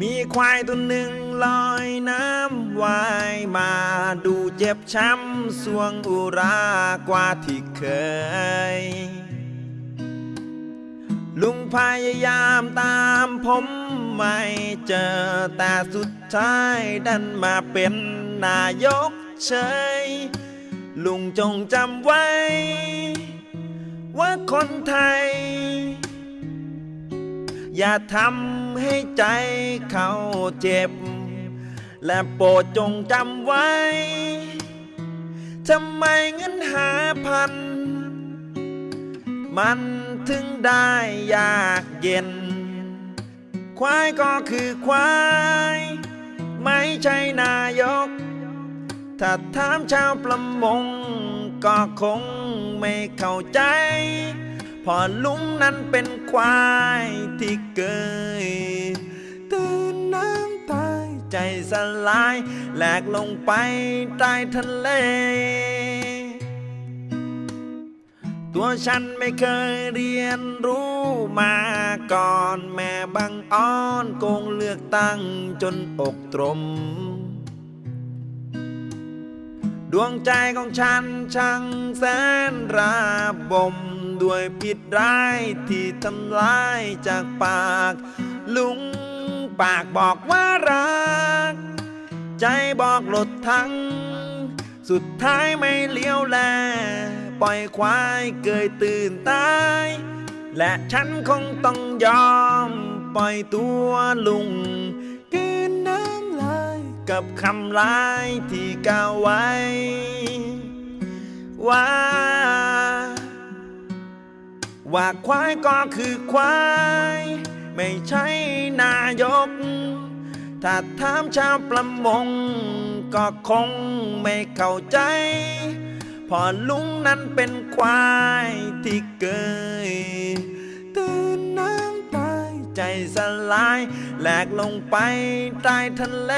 มีควายตัวหนึ่งลอยน้ำว่ายมาดูเจ็บช้ำสวงอุรากว่าที่เคย ลุงพยายามตามผมไม่เจอ แต่สุดท้ายดันมาเป็นนายกเฉย ลุงจงจำไว้ ว่าคนไทย อย่าทำให้ใจเขาเจ็บ และโปรดจงจำไว้ ทำไมเงินหาพัน มันถึงได้ยากเย็น ควายก็คือควาย ไม่ใช่นายก ถ้าถามชาวประมง ก็คงไม่เข้าใจ พอลุงนั้นเป็นควายที่เกยตื่นน้ำตายใจสลายแหลกลงไปใต้ทะเล ตัวฉันไม่เคยเรียนรู้มาก่อนแม่บังอ้อนโกงเลือกตั้งจนอกตรมดวงใจของฉันช่างแสนระบม ด้วยผิดร้ายที่ทำลายจากปาก ลุงปากบอกว่ารัก ใจบอกหลดทั้ง สุดท้ายไม่เลี้ยวแล ปล่อยควายเกยตื่นตาย และฉันคงต้องยอม ปล่อยตัวลุงกินน้ำลายกับคำลายที่กล่าวไว้ ว่า ว่าควายก็คือควาย ไม่ใช่นายก ถ้าถามชาวประมง ก็คงไม่เข้าใจเพอลุงนั้นเป็นควายที่เกยตื่นน้ำตายใจสลายแหลกลงไปใต้ทะเล